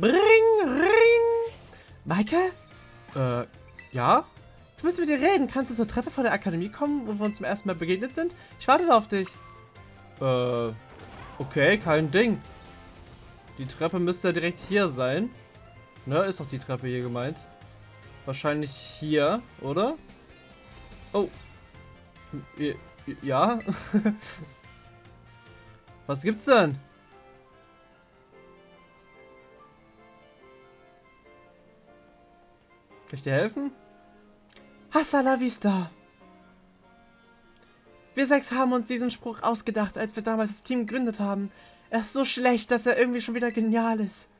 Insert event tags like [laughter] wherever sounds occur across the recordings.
Bring, ring. Maike? Äh, ja? Du musst mit dir reden. Kannst du zur Treppe vor der Akademie kommen, wo wir uns zum ersten Mal begegnet sind? Ich warte auf dich. Äh, okay, kein Ding. Die Treppe müsste ja direkt hier sein. Ne, ist doch die Treppe hier gemeint. Wahrscheinlich hier, oder? Oh. Ja? [laughs] Was gibt's denn? Ich dir helfen? Hasta la vista! Wir sechs haben uns diesen Spruch ausgedacht, als wir damals das Team gegründet haben. Er ist so schlecht, dass er irgendwie schon wieder genial ist.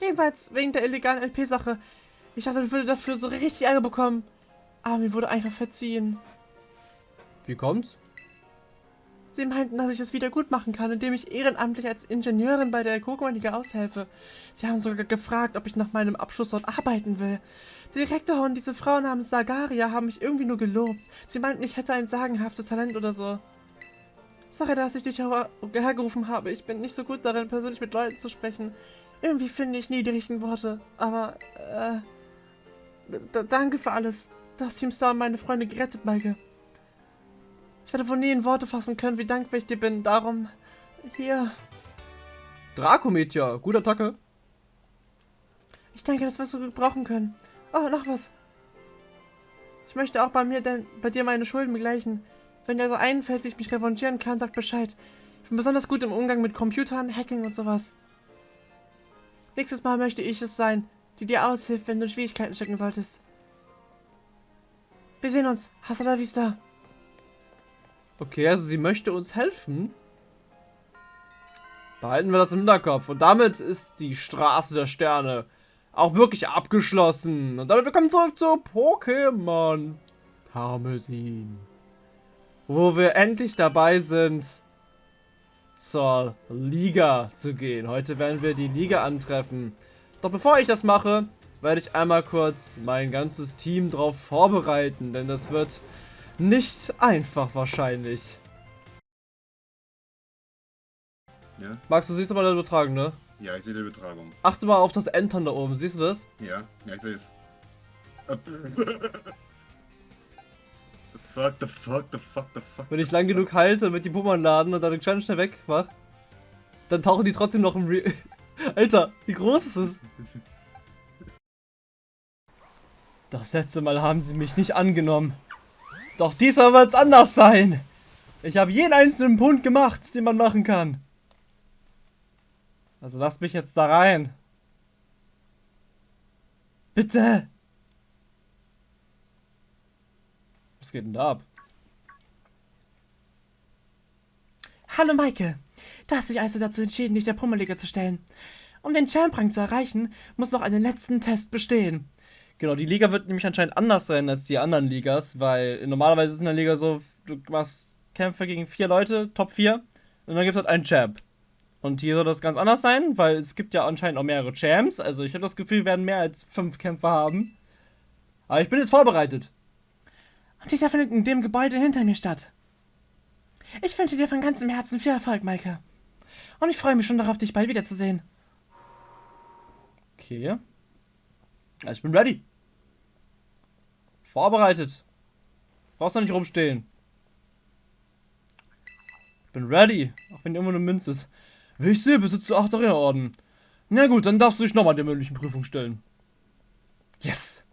Jedenfalls wegen der illegalen LP-Sache. Ich dachte, ich würde dafür so richtig Ärger bekommen. Aber mir wurde einfach verziehen. Wie kommt's? Sie meinten, dass ich es wieder gut machen kann, indem ich ehrenamtlich als Ingenieurin bei der Kokoman-Liga aushelfe. Sie haben sogar gefragt, ob ich nach meinem Abschluss dort arbeiten will. Der Direktor und diese Frau namens Sagaria haben mich irgendwie nur gelobt. Sie meinten, ich hätte ein sagenhaftes Talent oder so. Sorry, dass ich dich hergerufen habe. Ich bin nicht so gut darin, persönlich mit Leuten zu sprechen. Irgendwie finde ich nie die richtigen Worte. Aber, äh... Danke für alles. Das Team Star meine Freunde gerettet, Maike. Ich werde wohl nie in Worte fassen können, wie dankbar ich dir bin. Darum, hier. Dracometia, gute Attacke. Ich denke, das wirst du brauchen können. Oh, noch was. Ich möchte auch bei mir denn, bei dir meine Schulden begleichen. Wenn dir so einfällt, wie ich mich revanchieren kann, sag Bescheid. Ich bin besonders gut im Umgang mit Computern, Hacking und sowas. Nächstes Mal möchte ich es sein, die dir aushilft, wenn du Schwierigkeiten stecken solltest. Wir sehen uns. Hasta la vista. Okay, also sie möchte uns helfen. Behalten wir das im Hinterkopf. Und damit ist die Straße der Sterne auch wirklich abgeschlossen. Und damit willkommen zurück zu Pokémon Karmesin. Wo wir endlich dabei sind, zur Liga zu gehen. Heute werden wir die Liga antreffen. Doch bevor ich das mache, werde ich einmal kurz mein ganzes Team darauf vorbereiten. Denn das wird nicht einfach wahrscheinlich. Ja. Max, du siehst aber den Übertragung, ne? Ja, ich sehe die Übertragung. Achte mal auf das Entern da oben, siehst du das? Ja, ja, ich sehe es. [laughs] the fuck, the fuck, the fuck, the fuck. Wenn ich lang genug halte mit die Pummern laden und dann ganz schnell weg mach, dann tauchen die trotzdem noch im Re [laughs] Alter, wie groß ist es? [laughs] Das letzte Mal haben sie mich nicht angenommen. Doch diesmal wird es anders sein. Ich habe jeden einzelnen Punkt gemacht, den man machen kann. Also lasst mich jetzt da rein. Bitte. Was geht denn da ab? Hallo Maike. Da hast dich also dazu entschieden, dich der Pummerliga zu stellen. Um den Champ-Rang zu erreichen, muss noch einen letzten Test bestehen. Genau, die Liga wird nämlich anscheinend anders sein als die anderen Ligas, weil normalerweise ist in der Liga so, du machst Kämpfe gegen vier Leute, Top 4, und dann gibt es halt einen Champ. Und hier soll das ganz anders sein, weil es gibt ja anscheinend auch mehrere Champs. Also ich habe das Gefühl, wir werden mehr als fünf Kämpfer haben. Aber ich bin jetzt vorbereitet. Und dieser findet in dem Gebäude hinter mir statt. Ich wünsche dir von ganzem Herzen viel Erfolg, Maike. Und ich freue mich schon darauf, dich bald wiederzusehen. Okay. Also ich bin ready. Vorbereitet. Brauchst du nicht rumstehen. Ich bin ready. Auch wenn immer eine Münze ist. Wie ich sehe, besitzt du 8 Arena-Orden. Na gut, dann darfst du dich nochmal der mündlichen Prüfung stellen. Yes!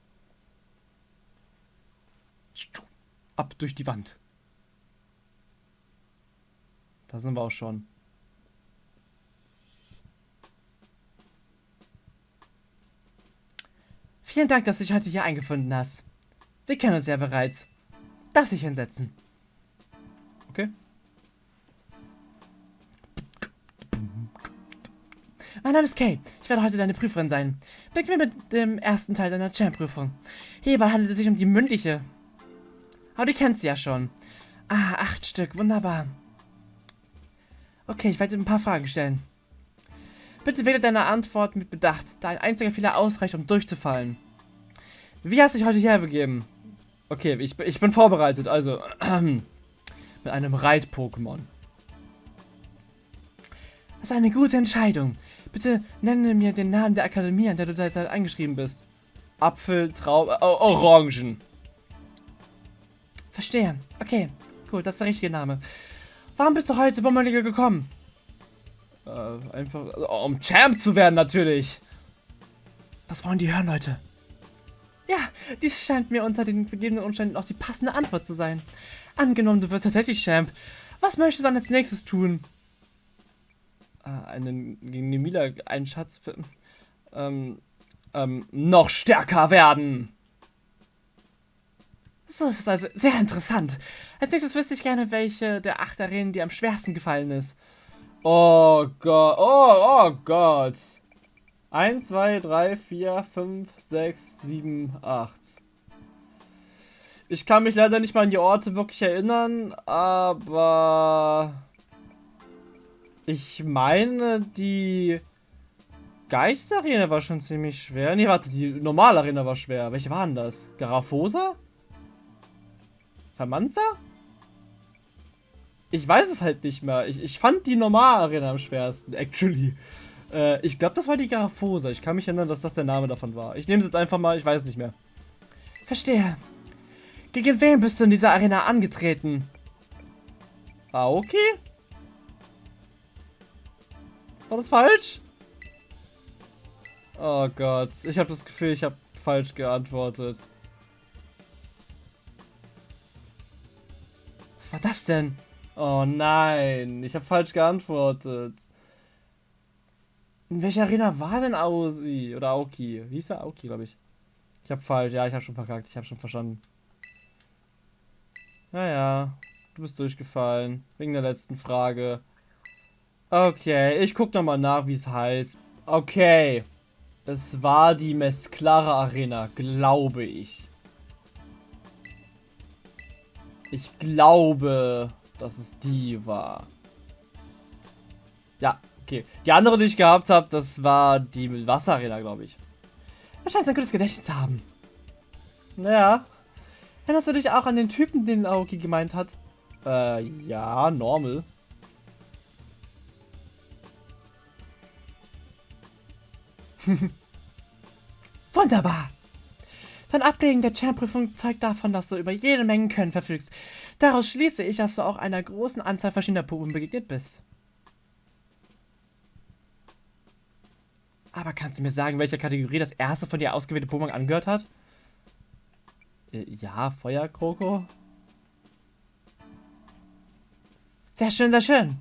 Ab durch die Wand. Da sind wir auch schon. Vielen Dank, dass du dich heute hier eingefunden hast. Wir kennen uns ja bereits. Darf sich hinsetzen. Okay. Mein Name ist Kay. Ich werde heute deine Prüferin sein. Beginnen wir mit dem ersten Teil deiner Champ-Prüfung. Hierbei handelt es sich um die mündliche. Aber du kennst sie ja schon. Ah, acht Stück. Wunderbar. Okay, ich werde dir ein paar Fragen stellen. Bitte wähle deine Antwort mit Bedacht, da ein einziger Fehler ausreicht, um durchzufallen. Wie hast du dich heute herbegeben? Okay, ich, ich bin vorbereitet, also [clears throat] mit einem Reit-Pokémon. Das ist eine gute Entscheidung. Bitte nenne mir den Namen der Akademie, an der du derzeit eingeschrieben bist. Apfel, Traube, oh, Orangen. Verstehe. Okay, gut, das ist der richtige Name. Warum bist du heute Bummerliga gekommen? Äh, einfach, um Champ zu werden natürlich. Was wollen die hören, Leute? Ja, dies scheint mir unter den gegebenen Umständen auch die passende Antwort zu sein. Angenommen, du wirst tatsächlich Champ. Was möchtest du dann als nächstes tun? Äh, einen, gegen die Mila einen Schatz für, ähm, ähm, noch stärker werden. So ist es also sehr interessant. Als nächstes wüsste ich gerne, welche der acht Arenen dir am schwersten gefallen ist. Oh Gott, oh, oh Gott. 1, 2, 3, 4, 5, 6, 7, 8. Ich kann mich leider nicht mal an die Orte wirklich erinnern, aber ich meine, die Geisterarena war schon ziemlich schwer. Ne, warte, die normale Arena war schwer. Welche waren das? Garafosa? Vermanza? Ich weiß es halt nicht mehr. Ich, ich fand die normale Arena am schwersten, actually. Äh, ich glaube, das war die Garafosa. Ich kann mich erinnern, dass das der Name davon war. Ich nehme es jetzt einfach mal, ich weiß nicht mehr. Verstehe. Gegen wen bist du in dieser Arena angetreten? Ah, okay. War das falsch? Oh Gott, ich habe das Gefühl, ich habe falsch geantwortet. Was war das denn? Oh nein, ich habe falsch geantwortet. In welcher Arena war denn Ausi? Oder Aoki? Wie hieß er? Aoki, glaube ich. Ich habe falsch. Ja, ich habe schon verkackt. Ich habe schon verstanden. Naja, du bist durchgefallen. Wegen der letzten Frage. Okay, ich guck nochmal nach, wie es heißt. Okay. Es war die Mesclara Arena, glaube ich. Ich glaube, dass es die war. Ja, okay. Die andere, die ich gehabt habe, das war die Wasserarena, glaube ich. Du scheinst ein gutes Gedächtnis zu haben. Naja. Erinnerst du dich auch an den Typen, den Aoki gemeint hat? Äh, ja, normal. [laughs] Wunderbar. Dein Ablegen der Champ-Prüfung zeugt davon, dass du über jede Menge Können verfügst. Daraus schließe ich, dass du auch einer großen Anzahl verschiedener Pokémon begegnet bist. Aber kannst du mir sagen, welcher Kategorie das erste von dir ausgewählte Pokémon angehört hat? Äh, ja, Feuerkroko. Sehr schön, sehr schön.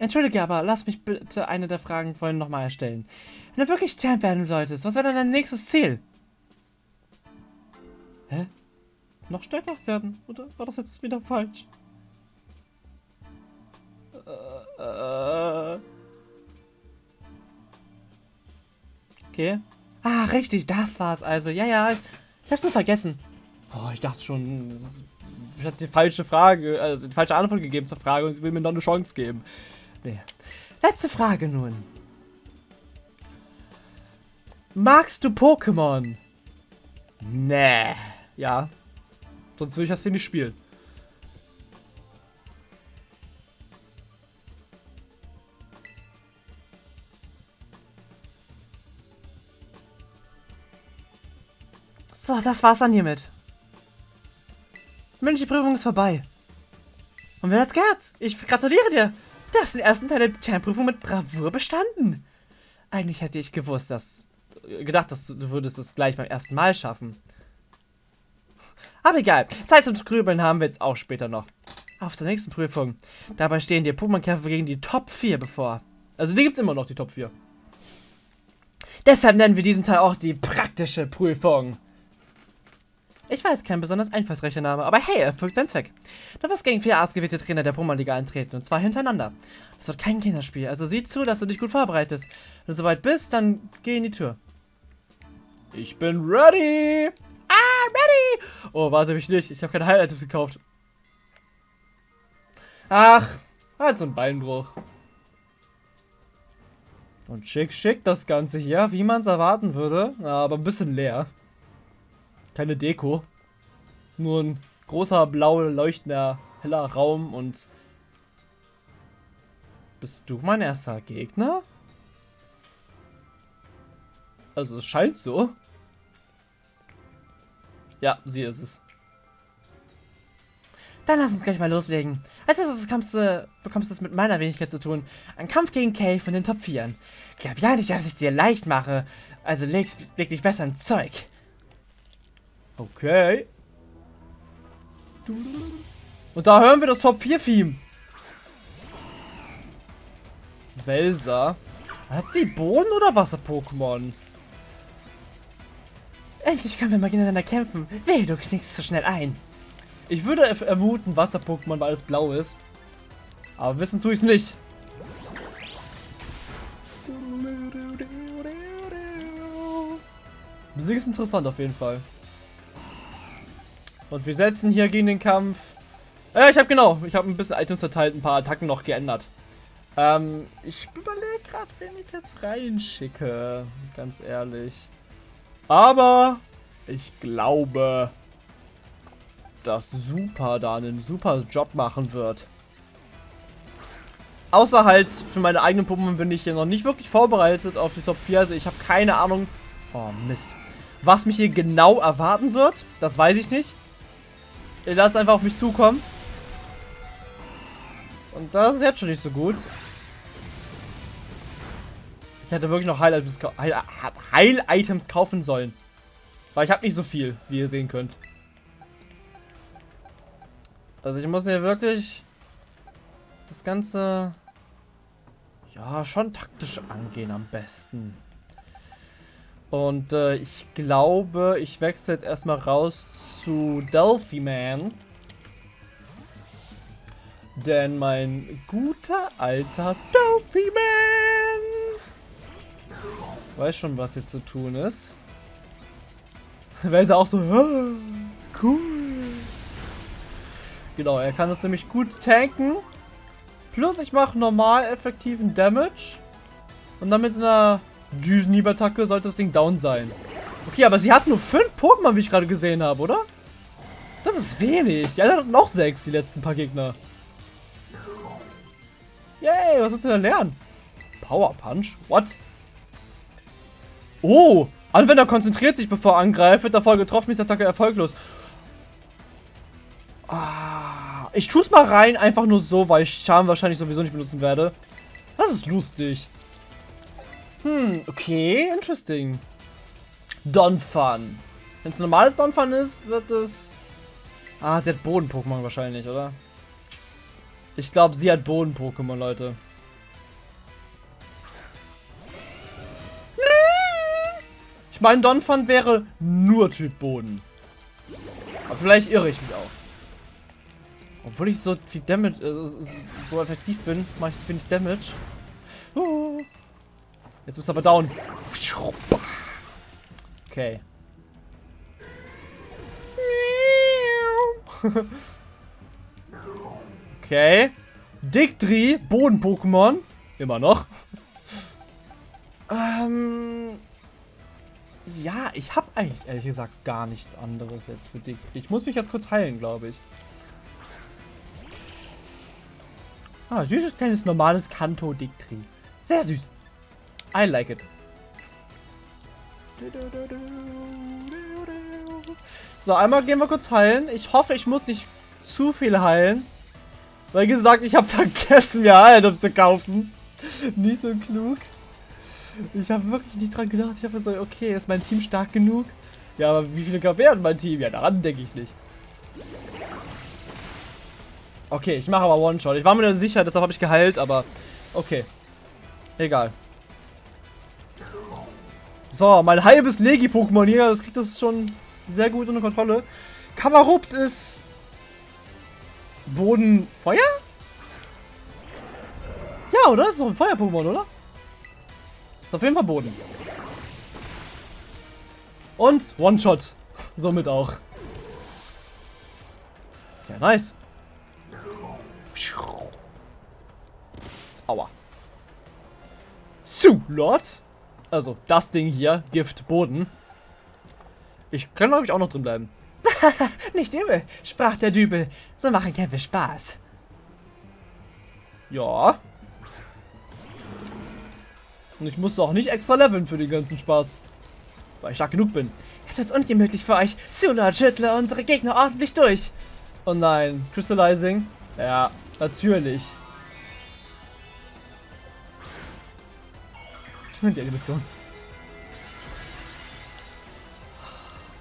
Entschuldige, aber lass mich bitte eine der Fragen vorhin nochmal erstellen. Wenn du wirklich Champ werden solltest, was wäre dann dein nächstes Ziel? Hä? Noch stärker werden? Oder war das jetzt wieder falsch? Äh, äh. Okay. Ah, richtig, das war's also. Ja, ja, ich hab's nur vergessen. Oh, ich dachte schon, ich hatte die falsche Frage, also die falsche Antwort gegeben zur Frage und sie will mir noch eine Chance geben. Nee. Letzte Frage nun. Magst du Pokémon? Nee. Ja. Sonst würde ich das hier nicht spielen. So, das war's dann hiermit. Die Prüfung ist vorbei. Und wer hat's gehört? Ich gratuliere dir. Du hast den ersten Teil der Champ-Prüfung mit Bravour bestanden. Eigentlich hätte ich gewusst, dass... Gedacht, dass du, du würdest es gleich beim ersten Mal schaffen. Aber egal. Zeit zum Grübeln haben wir jetzt auch später noch. Auf zur nächsten Prüfung. Dabei stehen dir Pokémon-Kämpfe gegen die Top 4 bevor. Also die gibt's immer noch, die Top 4. Deshalb nennen wir diesen Teil auch die praktische Prüfung. Ich weiß, kein besonders einfallsreicher Name, aber hey, er erfüllt seinen Zweck. Du wirst gegen vier ausgewählte Trainer der Pokémon-Liga eintreten und zwar hintereinander. Es wird kein Kinderspiel, also sieh zu, dass du dich gut vorbereitest. Wenn du soweit bist, dann geh in die Tür. Ich bin ready! Ah, ready! Oh, warte mich nicht, ich habe keine Heil-Items gekauft. Ach, halt so ein Beinbruch. Und schick, schick das Ganze hier, wie man es erwarten würde, aber ein bisschen leer. Keine Deko. Nur ein großer, blau leuchtender, heller Raum und... Bist du mein erster Gegner? Also es scheint so. Ja, sie ist es. Dann lass uns gleich mal loslegen. Als erstes bekommst du, bekommst du es mit meiner Wenigkeit zu tun. Ein Kampf gegen Kay von den Top 4. Glaub ja nicht, dass ich dir leicht mache. Also legst wirklich besser ins Zeug. Okay. Und da hören wir das Top 4 Theme. Welser. Hat sie Boden- oder Wasser-Pokémon? Endlich können wir mal gegeneinander kämpfen. Weh, du knickst zu schnell ein. Ich würde vermuten, Wasser-Pokémon, weil es blau ist. Aber wissen tue ich es nicht. Musik ist interessant auf jeden Fall. Und wir setzen hier gegen den Kampf. Äh, ich habe genau, ich habe ein bisschen Items verteilt, ein paar Attacken noch geändert. Ähm, ich überlege gerade, wen ich jetzt reinschicke. Ganz ehrlich. Aber ich glaube, dass Super da einen super Job machen wird. Außer halt für meine eigenen Puppen bin ich hier noch nicht wirklich vorbereitet auf die Top 4. Also ich habe keine Ahnung. Oh Mist. Was mich hier genau erwarten wird, das weiß ich nicht. Ich lasse einfach auf mich zukommen. Und das ist jetzt schon nicht so gut. Ich hätte wirklich noch Heil-Items Heil Heil kaufen sollen. Weil ich habe nicht so viel, wie ihr sehen könnt. Also ich muss hier wirklich das Ganze ja schon taktisch angehen am besten. Und äh, ich glaube, ich wechsle jetzt erstmal raus zu Delphi Man. Denn mein guter alter Delphi Man weiß schon, was jetzt zu tun ist. [laughs] Weil er auch so, cool. Genau, er kann uns nämlich gut tanken. Plus ich mache normal effektiven Damage. Und dann mit einer Düsenhieb-Attacke sollte das Ding down sein. Okay, aber sie hat nur fünf Pokémon, wie ich gerade gesehen habe, oder? Das ist wenig. Die anderen hatten noch sechs, die letzten paar Gegner. Yay, was willst du denn lernen? Power Punch? What? Oh, Anwender konzentriert sich, bevor er angreift. Wird davor getroffen, ist Attacke erfolglos. Ah, ich tue es mal rein, einfach nur so, weil ich Charme wahrscheinlich sowieso nicht benutzen werde. Das ist lustig. Hm, okay, interesting. Donphan. Wenn es normales Donphan ist, wird es... Ah, sie hat Boden-Pokémon wahrscheinlich, oder? Ich glaube, sie hat Boden-Pokémon, Leute. Ich meine, Donphan wäre nur Typ Boden. Aber vielleicht irre ich mich auch. Obwohl ich so viel Damage, äh, so effektiv bin, mache ich wenig Damage. Uh. Jetzt bist du aber down. Okay. [laughs] okay. Dictri, Boden-Pokémon. Immer noch. ähm. Ja, ich habe eigentlich ehrlich gesagt gar nichts anderes jetzt für Dictri. Ich muss mich jetzt kurz heilen, glaube ich. Ah, süßes kleines normales Kanto Dictri. Sehr süß. I like it. So, einmal gehen wir kurz heilen. Ich hoffe, ich muss nicht zu viel heilen. Weil gesagt, ich habe [laughs] vergessen, mir Heilung zu kaufen. nicht so klug. Ich habe wirklich nicht dran gedacht. Ich habe so, okay, ist mein Team stark genug? Ja, aber wie viele gab werden mein Team? Ja, daran denke ich nicht. Okay, ich mache aber One-Shot. Ich war mir nicht sicher, deshalb habe ich geheilt, aber okay. Egal. So, mein halbes Legi-Pokémon hier, das kriegt das schon sehr gut unter Kontrolle. Kamarupt ist... Boden... Feuer? Ja, oder? Das ist doch ein Feuer-Pokémon, oder? Ist auf jeden Fall Boden. Und One-Shot. Somit auch. Ja, nice. Aua. Su, Lord. Also, das Ding hier, Gift Boden. Ich kann, glaube ich, auch noch drin bleiben. [laughs] Nicht übel, sprach der Dübel. So machen Kämpfe Spaß. Ja. Und ich musste auch nicht extra leveln für den ganzen Spaß. Weil ich stark genug bin. Jetzt wird's ungemütlich für euch. Sula schüttle unsere Gegner ordentlich durch. Oh nein. Crystallizing? Ja, natürlich. Die Animation.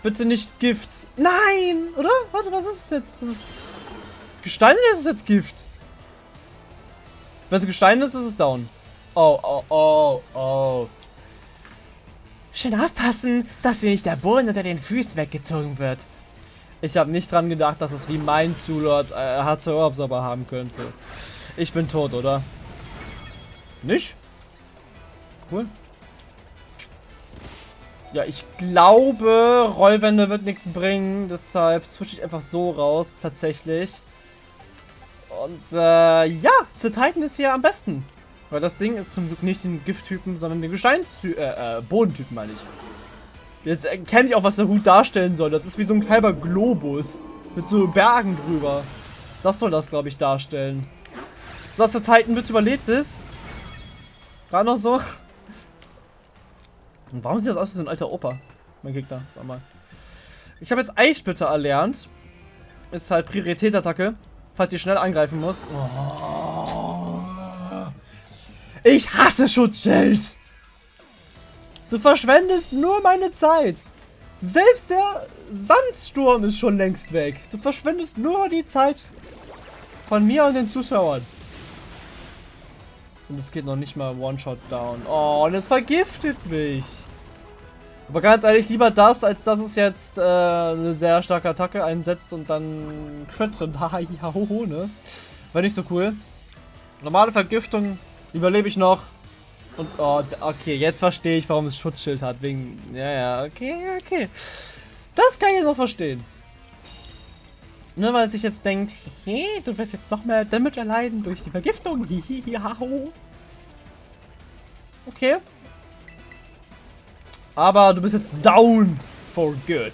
Bitte nicht Gift. Nein! Oder? Warte, was ist es jetzt? Ist es Gestein oder ist es jetzt Gift? Wenn es Gestein ist, ist es down. Oh, oh, oh, oh. Schön aufpassen, dass mir nicht der Boden unter den Füßen weggezogen wird. Ich habe nicht dran gedacht, dass es wie mein Zulord äh, HCO-Absorber haben könnte. Ich bin tot, oder? Nicht? Cool. Ja, ich glaube, Rollwände wird nichts bringen. Deshalb switche ich einfach so raus, tatsächlich. Und äh, ja, Titan ist hier am besten. Weil das Ding ist zum Glück nicht den Gifttypen, sondern den Gesteinstypen, äh, äh, Bodentypen meine ich. Jetzt erkenne ich auch, was der Hut darstellen soll. Das ist wie so ein halber Globus. Mit so Bergen drüber. Das soll das, glaube ich, darstellen. So, dass der Titan bitte überlebt ist. Gerade noch so. Und warum sieht das aus wie so ein alter Opa? Mein Gegner, warte mal. Ich habe jetzt Eissplitter erlernt. Ist halt Prioritätsattacke. Falls ihr schnell angreifen musst. Oh. Ich hasse Schutzschild! Du verschwendest nur meine Zeit. Selbst der Sandsturm ist schon längst weg. Du verschwendest nur die Zeit von mir und den Zuschauern. Und es geht noch nicht mal One-Shot down. Oh, und es vergiftet mich. Aber ganz ehrlich, lieber das, als dass es jetzt äh, eine sehr starke Attacke einsetzt und dann Crit und [laughs] haha, ho, ne? War nicht so cool. Normale Vergiftung überlebe ich noch. Und, oh, okay, jetzt verstehe ich, warum es Schutzschild hat. Wegen, ja, ja, okay, okay. Das kann ich jetzt noch verstehen. Nur weil es sich jetzt denkt, hey, du wirst jetzt noch mehr Damage erleiden durch die Vergiftung. Okay. Aber du bist jetzt down for good.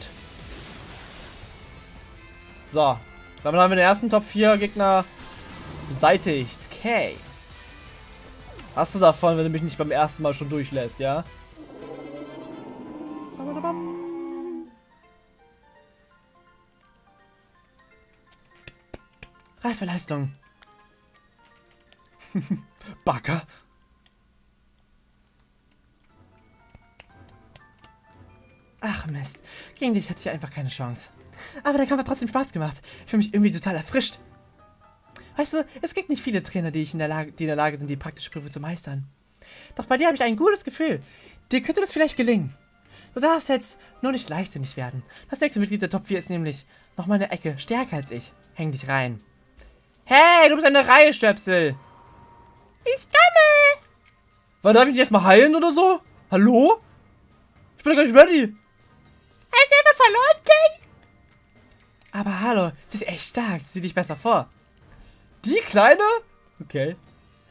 So. Damit haben wir den ersten Top 4 Gegner beseitigt. Okay. Hast du davon, wenn du mich nicht beim ersten Mal schon durchlässt, ja? Reife Leistung. [laughs] Ach Mist, gegen dich hatte ich einfach keine Chance. Aber der Kampf hat trotzdem Spaß gemacht. Ich fühle mich irgendwie total erfrischt. Weißt du, es gibt nicht viele Trainer, die, ich in der Lage, die in der Lage sind, die praktische Prüfung zu meistern. Doch bei dir habe ich ein gutes Gefühl. Dir könnte das vielleicht gelingen. Du darfst jetzt nur nicht leichtsinnig werden. Das nächste Mitglied der Top 4 ist nämlich nochmal eine Ecke stärker als ich. Häng dich rein. Hey, du bist eine Reihe, Stöpsel. Ich komme. Weil darf ich dich erstmal heilen oder so? Hallo? Ich bin gar nicht ready. Er ist einfach verloren, Kay. Aber hallo, sie ist echt stark. Sieh dich besser vor. Die Kleine? Okay.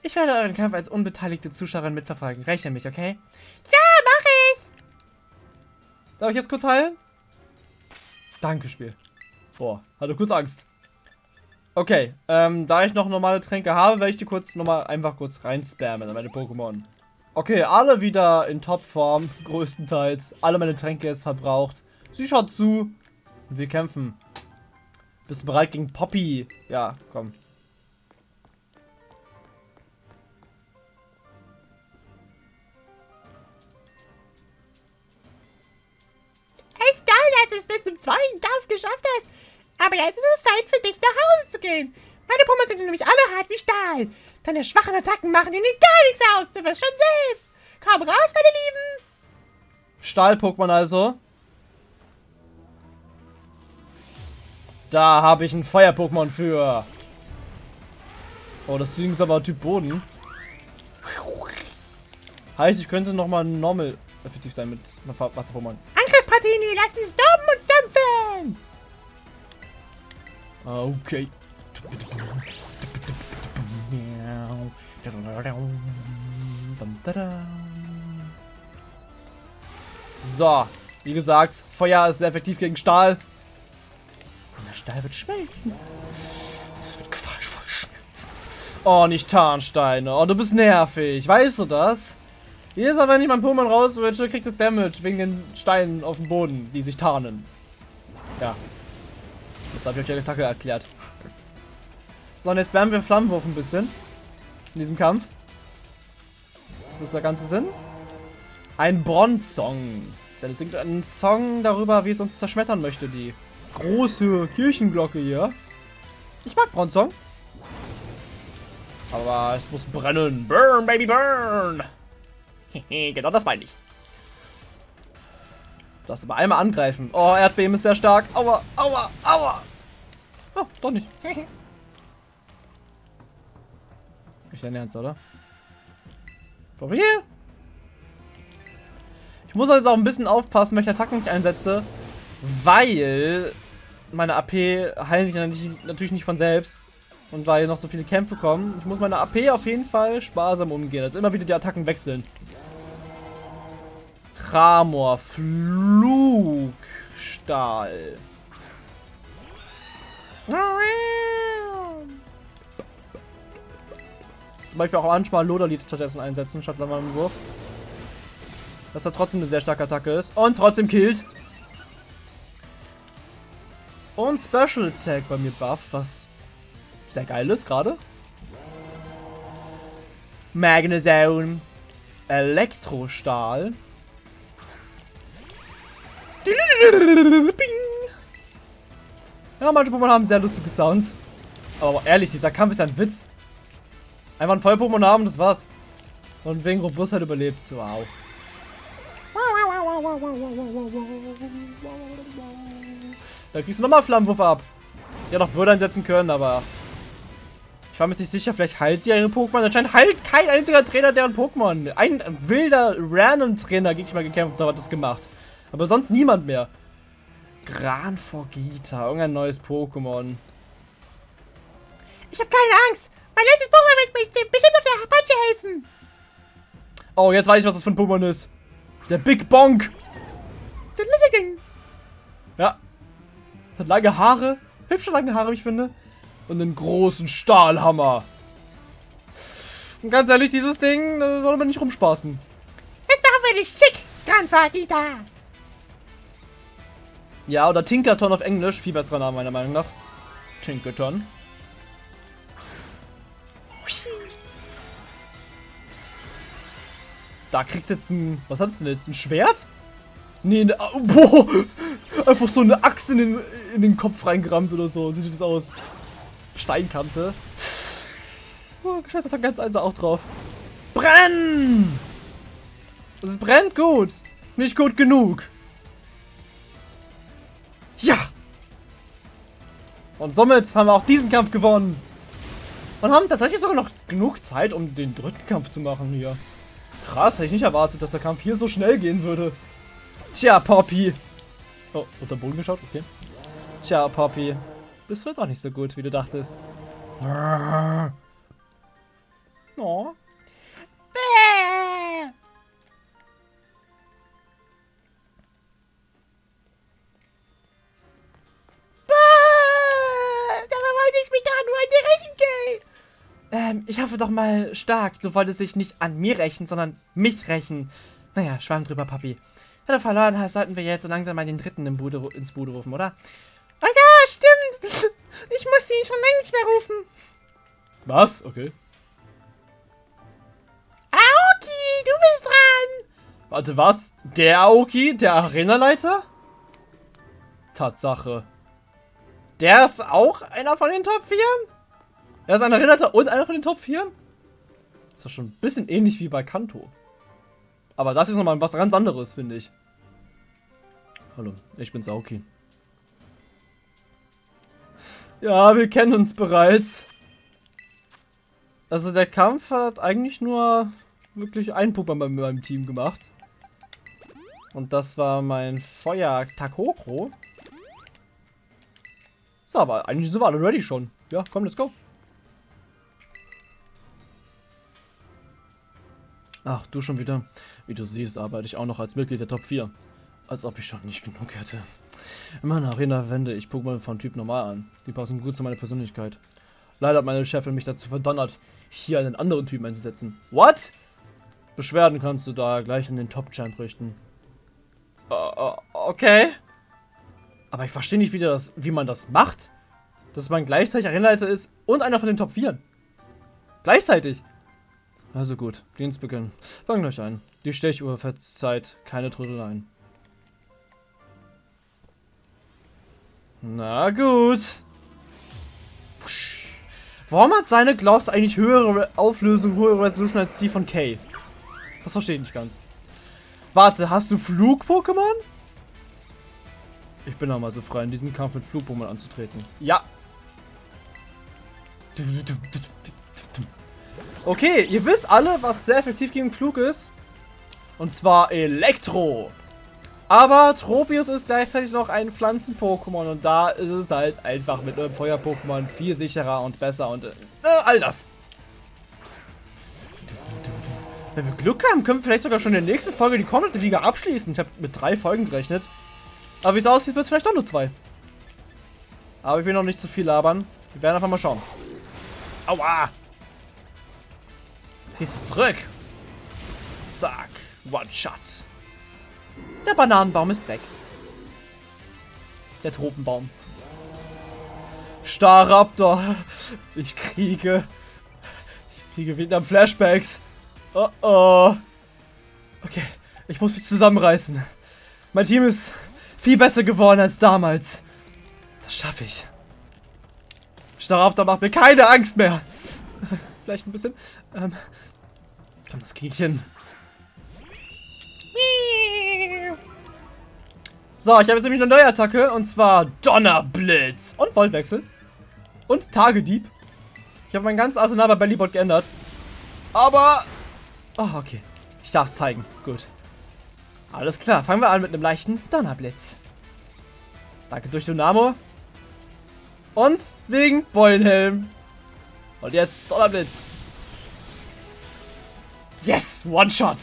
Ich werde euren Kampf als unbeteiligte Zuschauerin mitverfolgen. Rechne mich, okay? Ja, mach ich! Darf ich jetzt kurz heilen? Danke, Spiel. Boah, hatte kurz Angst. Okay, ähm, da ich noch normale Tränke habe, werde ich die kurz nochmal einfach kurz reinspammen an meine Pokémon. Okay, alle wieder in Topform, [laughs] größtenteils. Alle meine Tränke jetzt verbraucht. Sie schaut zu. Und wir kämpfen. Bist du bereit gegen Poppy? Ja, komm. dass du es bis zum zweiten Kampf geschafft hast. Aber jetzt ist es Zeit für dich, nach Hause zu gehen. Meine Pummel sind nämlich alle hart wie Stahl. Deine schwachen Attacken machen ihnen gar nichts aus. Du wirst schon sehen. Komm raus, meine Lieben. Stahl-Pokémon also. Da habe ich ein Feuer-Pokémon für. Oh, das Ding ist aber Typ Boden. Heißt, ich könnte nochmal normal effektiv sein mit Wasser-Pokémon. Martini, lass uns dumm und stampfen! Okay. So, wie gesagt, Feuer ist sehr effektiv gegen Stahl. Stahl wird schmelzen. Das wird qualvoll schmelzen. Oh, nicht Tarnsteine. Oh, du bist nervig. Weißt du das? Jedes Mal, wenn ich mein Pokémon rauswitsche, kriegt es Damage wegen den Steinen auf dem Boden, die sich tarnen. Ja. Jetzt habe ich euch die Attacke erklärt. So, und jetzt wärmen wir Flammenwurf ein bisschen. In diesem Kampf. Was ist der ganze Sinn? Ein Bronzong. Denn es singt einen Song darüber, wie es uns zerschmettern möchte, die große Kirchenglocke hier. Ich mag Bronzong. Aber es muss brennen. Burn, baby, burn. [laughs] genau das meine ich. Du darfst aber einmal angreifen. Oh, Erdbeben ist sehr stark. Aua, aua, aua. Oh, doch nicht. [laughs] Nicht dein Ernst, oder? Probier. Ich muss jetzt auch ein bisschen aufpassen, welche Attacken ich einsetze, weil meine AP heilen sich natürlich nicht von selbst. Und weil noch so viele Kämpfe kommen. Ich muss meine AP auf jeden Fall sparsam umgehen. Also immer wieder die Attacken wechseln. Kramor, Flugstahl. Zum Beispiel auch manchmal Loderlied stattdessen einsetzen, statt Wurf. Dass er trotzdem eine sehr starke Attacke ist. Und trotzdem killt. Und Special Attack bei mir buff, was sehr geil ist gerade. Magnezone. Elektrostahl. Ja, manche Pokémon haben sehr lustige Sounds. Aber ehrlich, dieser Kampf ist ein Witz. Einfach ein Voll-Pokémon haben, das war's. Und wegen Robustheit überlebt. Wow. Da kriegst du nochmal Flammenwurf ab. Ja, doch Würde einsetzen können, aber... Ich war mir nicht sicher, vielleicht heilt sie ihre Pokémon. Anscheinend heilt kein einziger Trainer deren Pokémon. Ein wilder, random Trainer gegen ich mal gekämpft, hat das gemacht. Aber sonst niemand mehr. Gran Forgita, irgendein neues Pokémon. Ich habe keine Angst. Mein letztes Pokémon wird mir bestimmt auf der Apache helfen. Oh, jetzt weiß ich, was das für ein Pokémon ist. Der Big Bonk. Ja. Hat lange Haare. Hübsche lange Haare, wie ich finde. Und einen großen Stahlhammer. Und ganz ehrlich, dieses Ding das soll man nicht rumspaßen. Jetzt machen wir dich schick, Grandfatita. Ja, oder Tinkerton auf Englisch. Viel besserer Name, meiner Meinung nach. Tinkerton. Da kriegt jetzt ein... Was hat es denn jetzt? Ein Schwert? Nee, ne, boah, einfach so eine Axt in den, in den Kopf reingerammt oder so. Sieht das aus. Steinkante. Oh, Scheiße, hat ganz also auch drauf. Brenn! Es brennt gut. Nicht gut genug. Ja! Und somit haben wir auch diesen Kampf gewonnen. Und haben tatsächlich sogar noch genug Zeit, um den dritten Kampf zu machen hier. Krass, hätte ich nicht erwartet, dass der Kampf hier so schnell gehen würde. Tja, Poppy. Oh, unter Boden geschaut, okay. Tja, Poppy. Das wird auch nicht so gut, wie du dachtest. [laughs] Oh. Ähm, ich hoffe doch mal stark, du wolltest dich nicht an mir rächen, sondern mich rächen. Naja, schwamm drüber, Papi. Wenn du verloren hast, sollten wir jetzt so langsam mal den dritten im Bude, ins Bude rufen, oder? Oh ja, stimmt. [laughs] Ich musste ihn schon längst mehr rufen. Was? Okay. Aoki, du bist dran. Warte, was? Der Aoki? Der Arenaleiter? Tatsache. Der ist auch einer von den Top 4? Er ist ein Arenaleiter und einer von den Top 4? Ist doch schon ein bisschen ähnlich wie bei Kanto. Aber das ist nochmal was ganz anderes, finde ich. Hallo, ich bin's Aoki. Ja, wir kennen uns bereits. Also der Kampf hat eigentlich nur wirklich einen Pokémon bei meinem Team gemacht. Und das war mein Feuer Takoko. So, aber eigentlich sind wir alle ready schon. Ja, komm, let's go. Ach, du schon wieder. Wie du siehst, arbeite ich auch noch als Mitglied der Top 4. Als ob ich schon nicht genug hätte. In meiner Arena wende ich Pokémon von Typ Normal an. Die passen gut zu meiner Persönlichkeit. Leider hat meine Chefin mich dazu verdonnert, hier einen anderen Typen einzusetzen. What? Beschwerden kannst du da gleich an den Top-Champ richten. Äh, okay. Aber ich verstehe nicht, wie, wie man das macht. Dass man gleichzeitig Arenaleiter ist und einer von den Top 4. Gleichzeitig. Also gut, Dienstbeginn. Fangen gleich an. Die Stechuhr verzeiht keine Trödeleien. Na gut. Warum hat seine Gloves eigentlich höhere Auflösung, höhere Resolution als die von Kay? Das verstehe ich nicht ganz. Warte, hast du Flug-Pokémon? Ich bin auch mal so frei, in diesem Kampf mit Flug-Pokémon anzutreten. Ja. Okay, ihr wisst alle, was sehr effektiv gegen Flug ist. Und zwar Elektro. Aber Tropius ist gleichzeitig noch ein Pflanzen-Pokémon und da ist es halt einfach mit einem Feuer-Pokémon viel sicherer und besser und äh, all das. Wenn wir Glück haben, können wir vielleicht sogar schon in der nächsten Folge die komplette Liga abschließen. Ich habe mit drei Folgen gerechnet. Aber wie es aussieht, wird es vielleicht doch nur zwei. Aber ich will noch nicht zu viel labern. Wir werden einfach mal schauen. Aua! Du zurück? Zack. One-Shot. Der Bananenbaum ist weg. Der Tropenbaum. Starraptor. Ich kriege... Ich kriege Vietnam-Flashbacks. Oh oh. Okay, ich muss mich zusammenreißen. Mein Team ist viel besser geworden als damals. Das schaffe ich. Starraptor macht mir keine Angst mehr. [laughs] Vielleicht ein bisschen. Ähm, komm, das krieg ich hin. So, ich habe jetzt nämlich eine neue Attacke und zwar Donnerblitz und Voltwechsel und Tagedieb. Ich habe mein ganzes Arsenal bei Bellybot geändert. Aber Oh, okay. Ich darf es zeigen. Gut. Alles klar. Fangen wir an mit einem leichten Donnerblitz. Danke durch Dynamo. Und wegen Beulenhelm. Und jetzt Donnerblitz. Yes! One-Shot!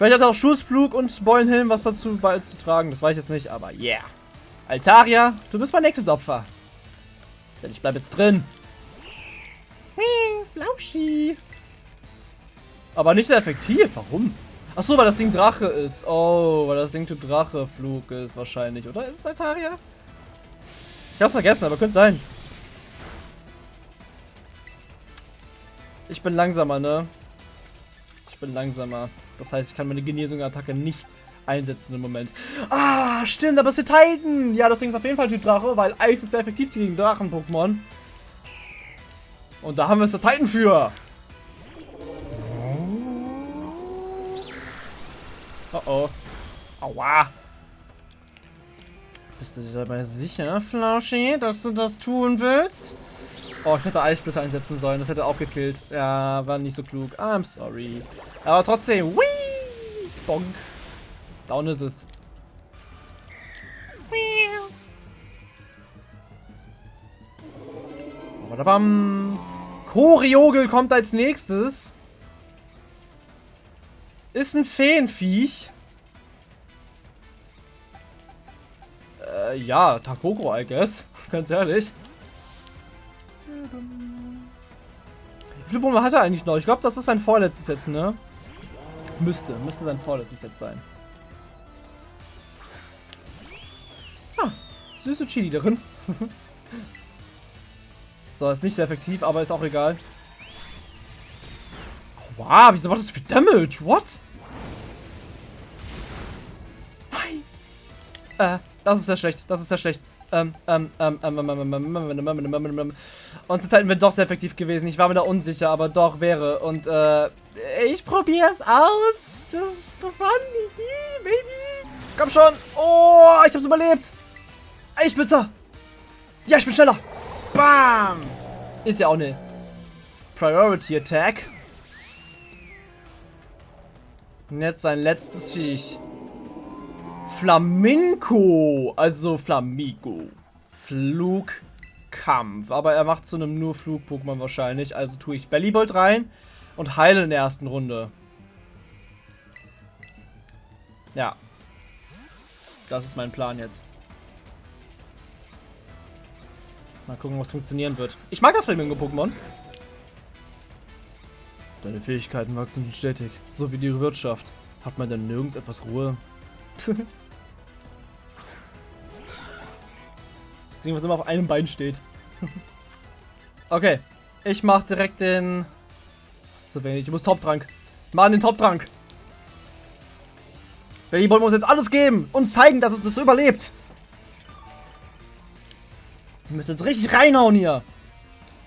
Vielleicht hat auch Schussflug und Beulenhelm was dazu beizutragen. Das weiß ich jetzt nicht, aber yeah. Altaria, du bist mein nächstes Opfer. Denn ich bleib jetzt drin. Flauschi. Aber nicht sehr effektiv. Warum? Ach so, weil das Ding Drache ist. Oh, weil das Ding Typ Drache-Flug ist wahrscheinlich. Oder ist es Altaria? Ich hab's vergessen, aber könnte sein. Ich bin langsamer, ne? Ich bin langsamer. Das heißt, ich kann meine Genesung-Attacke nicht einsetzen im Moment. Ah, stimmt, aber es ist Titan. Ja, das Ding ist auf jeden Fall Typ Drache, weil Eis ist sehr effektiv gegen Drachen-Pokémon. Und da haben wir es der Titan für. Oh oh. Aua. Bist du dir dabei sicher, Flauschi, dass du das tun willst? Oh, ich hätte Eissplitter einsetzen sollen. Das hätte auch gekillt. Ja, war nicht so klug. I'm sorry. Aber trotzdem. Whee! Bonk. Down ist es. Badabam. Koriogel kommt als nächstes. Ist ein Feenviech. Äh, ja, Takoko, I guess. [laughs] Ganz ehrlich. Wie viele Bomben hat er eigentlich noch? Ich glaube, das ist sein vorletztes jetzt, ne? Müsste. Müsste sein vorletztes jetzt sein. Ah, süße Chili drin. [laughs] So, ist nicht sehr effektiv, aber ist auch egal. Wow, wieso macht das für Damage? What? Nein! Äh, das ist sehr schlecht. Das ist sehr schlecht. Ähm, ähm, ähm, ähm, ähm, ähm, ähm, ähm, ähm, Und Titan wäre doch sehr effektiv gewesen. Ich war mir da unsicher, aber doch wäre. Und, äh, ich probiere es aus. Das ist funny, baby. Komm schon. Oh, ich hab's überlebt. Ich bitte. Ja, ich bin schneller. Bam! Ist ja auch eine Priority Attack. Und jetzt sein letztes Viech. Flamingo. Also Flamigo. Flugkampf. Aber er macht zu einem nur Flug-Pokémon wahrscheinlich. Also tue ich Bellybolt rein und heile in der ersten Runde. Ja. Das ist mein Plan jetzt. Mal gucken, was funktionieren wird. Ich mag das Flamingo-Pokémon. Deine Fähigkeiten wachsen stetig, so wie die Wirtschaft. Hat man denn nirgends etwas Ruhe? [laughs] das Ding, was immer auf einem Bein steht. [laughs] okay, ich mach direkt den... Das zu wenig, ich muss Top-Trank. Mach den Top-Trank. Belly wollen wir jetzt alles geben und zeigen, dass es das überlebt. Wir müssen jetzt richtig reinhauen hier.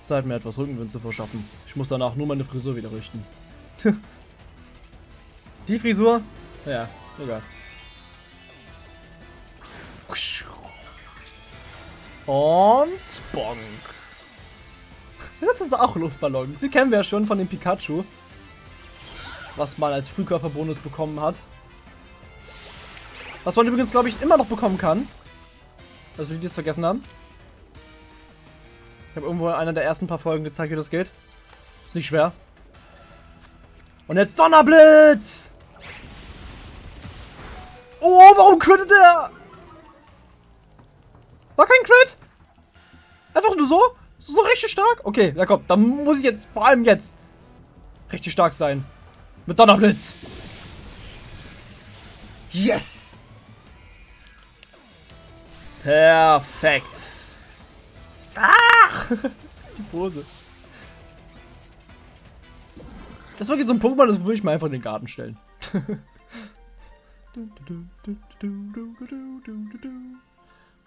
Zeit mir etwas Rückenwind zu verschaffen. Ich muss danach nur meine Frisur wieder richten. [laughs] Die Frisur? Ja, egal. Und Bonk. Das ist auch Luftballon. Sie kennen wir ja schon von dem Pikachu. Was man als Frühkörperbonus bekommen hat. Was man übrigens, glaube ich, immer noch bekommen kann. Also, wie die es vergessen haben. Ich habe irgendwo in einer der ersten paar Folgen gezeigt, wie das geht. Ist nicht schwer. Und jetzt Donnerblitz! Oh, warum crittet der? War kein Crit? Einfach nur so? So richtig stark? Okay, ja komm, dann muss ich jetzt, vor allem jetzt, richtig stark sein. Mit Donnerblitz. Yes! Perfekt. Ach! Die Pose. Das war jetzt so ein Pokémon, das würde ich mal einfach in den Garten stellen.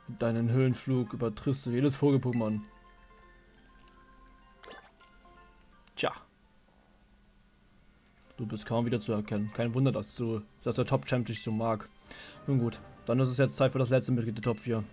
Mit deinem Höhenflug übertriffst du jedes Vogel-Pokémon. Tja. Du bist kaum wieder zu erkennen. Kein Wunder, dass du, dass der Top-Champ dich so mag. Nun gut, dann ist es jetzt Zeit für das letzte Mitglied der Top 4.